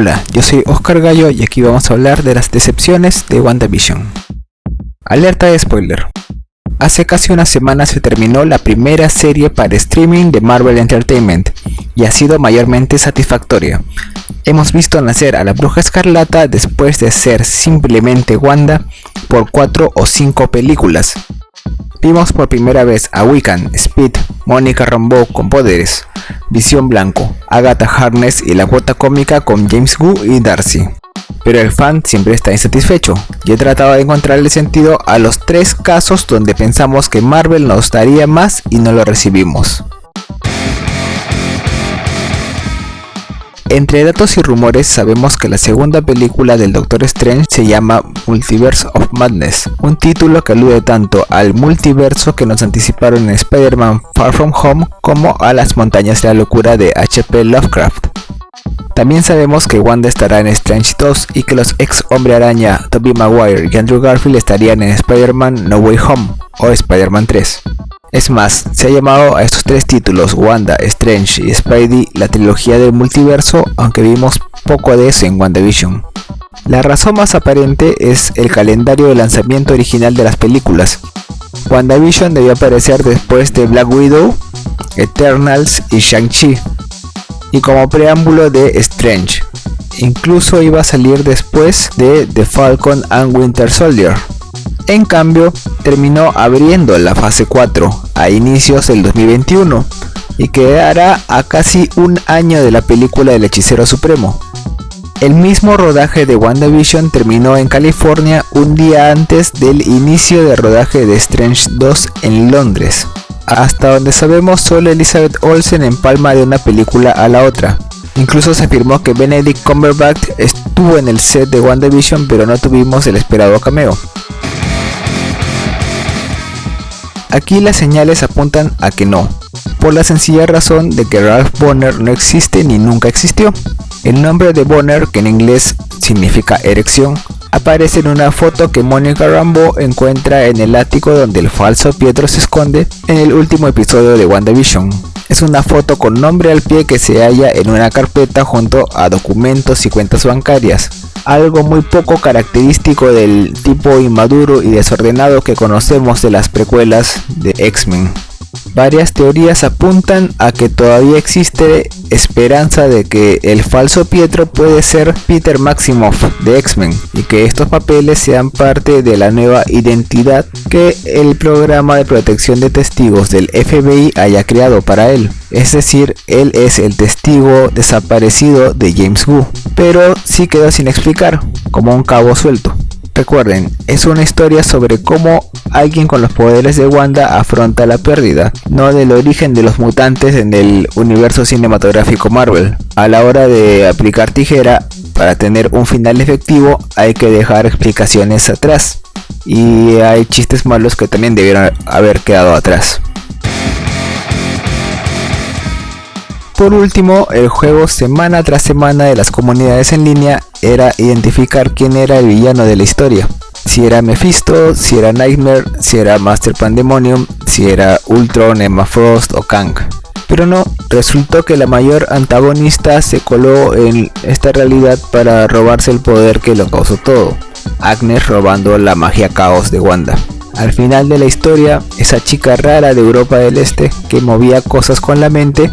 Hola, yo soy Oscar Gallo y aquí vamos a hablar de las decepciones de WandaVision. Alerta de spoiler. Hace casi una semana se terminó la primera serie para streaming de Marvel Entertainment y ha sido mayormente satisfactoria. Hemos visto nacer a la Bruja Escarlata después de ser simplemente Wanda por 4 o 5 películas. Vimos por primera vez a Wiccan, Speed, Mónica Rambeau con poderes, Visión Blanco, Agatha Harness y la cuota cómica con James Gu y Darcy. Pero el fan siempre está insatisfecho y he tratado de encontrarle sentido a los tres casos donde pensamos que Marvel nos daría más y no lo recibimos. Entre datos y rumores sabemos que la segunda película del Doctor Strange se llama Multiverse of Madness, un título que alude tanto al multiverso que nos anticiparon en Spider-Man Far From Home como a las montañas de la locura de H.P. Lovecraft. También sabemos que Wanda estará en Strange 2 y que los ex Hombre Araña, Tobey Maguire y Andrew Garfield estarían en Spider-Man No Way Home o Spider-Man 3. Es más, se ha llamado a estos tres títulos, Wanda, Strange y Spidey, la trilogía del multiverso, aunque vimos poco de eso en WandaVision. La razón más aparente es el calendario de lanzamiento original de las películas. WandaVision debió aparecer después de Black Widow, Eternals y Shang-Chi, y como preámbulo de Strange. Incluso iba a salir después de The Falcon and Winter Soldier. En cambio, terminó abriendo la fase 4 a inicios del 2021 y quedará a casi un año de la película del Hechicero Supremo. El mismo rodaje de WandaVision terminó en California un día antes del inicio de rodaje de Strange 2 en Londres. Hasta donde sabemos solo Elizabeth Olsen empalma de una película a la otra. Incluso se afirmó que Benedict Cumberbatch estuvo en el set de WandaVision pero no tuvimos el esperado cameo. Aquí las señales apuntan a que no, por la sencilla razón de que Ralph Bonner no existe ni nunca existió. El nombre de Bonner, que en inglés significa erección, aparece en una foto que Monica Rambeau encuentra en el ático donde el falso Pietro se esconde en el último episodio de WandaVision. Es una foto con nombre al pie que se halla en una carpeta junto a documentos y cuentas bancarias algo muy poco característico del tipo inmaduro y desordenado que conocemos de las precuelas de X-Men. Varias teorías apuntan a que todavía existe esperanza de que el falso Pietro puede ser Peter Maximoff de X-Men y que estos papeles sean parte de la nueva identidad que el programa de protección de testigos del FBI haya creado para él. Es decir, él es el testigo desaparecido de James Wu, pero sí quedó sin explicar, como un cabo suelto. Recuerden, es una historia sobre cómo alguien con los poderes de Wanda afronta la pérdida, no del origen de los mutantes en el universo cinematográfico Marvel. A la hora de aplicar tijera, para tener un final efectivo hay que dejar explicaciones atrás. Y hay chistes malos que también debieron haber quedado atrás. Por último, el juego semana tras semana de las comunidades en línea era identificar quién era el villano de la historia. Si era Mephisto, si era Nightmare, si era Master Pandemonium, si era Ultron, Emma Frost o Kang. Pero no, resultó que la mayor antagonista se coló en esta realidad para robarse el poder que lo causó todo. Agnes robando la magia caos de Wanda. Al final de la historia, esa chica rara de Europa del Este que movía cosas con la mente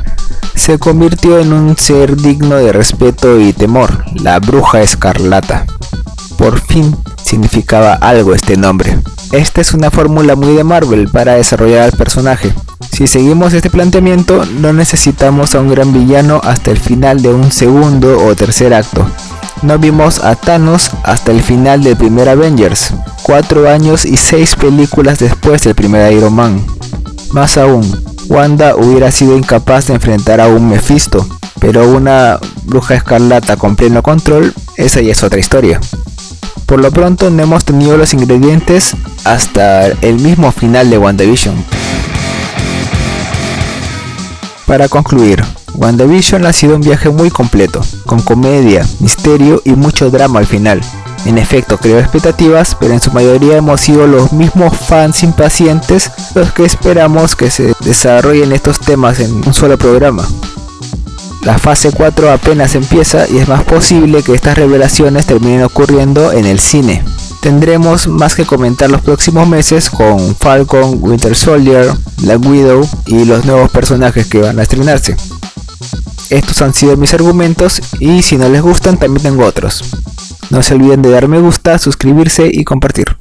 se convirtió en un ser digno de respeto y temor, la bruja escarlata. Por fin significaba algo este nombre. Esta es una fórmula muy de Marvel para desarrollar al personaje. Si seguimos este planteamiento, no necesitamos a un gran villano hasta el final de un segundo o tercer acto. No vimos a Thanos hasta el final del primer Avengers, cuatro años y seis películas después del primer Iron Man. Más aún, Wanda hubiera sido incapaz de enfrentar a un Mephisto, pero una bruja escarlata con pleno control, esa ya es otra historia. Por lo pronto no hemos tenido los ingredientes hasta el mismo final de WandaVision. Para concluir, WandaVision ha sido un viaje muy completo, con comedia, misterio y mucho drama al final. En efecto, creó expectativas, pero en su mayoría hemos sido los mismos fans impacientes los que esperamos que se desarrollen estos temas en un solo programa. La fase 4 apenas empieza y es más posible que estas revelaciones terminen ocurriendo en el cine. Tendremos más que comentar los próximos meses con Falcon, Winter Soldier, Black Widow y los nuevos personajes que van a estrenarse. Estos han sido mis argumentos y si no les gustan también tengo otros. No se olviden de dar me gusta, suscribirse y compartir.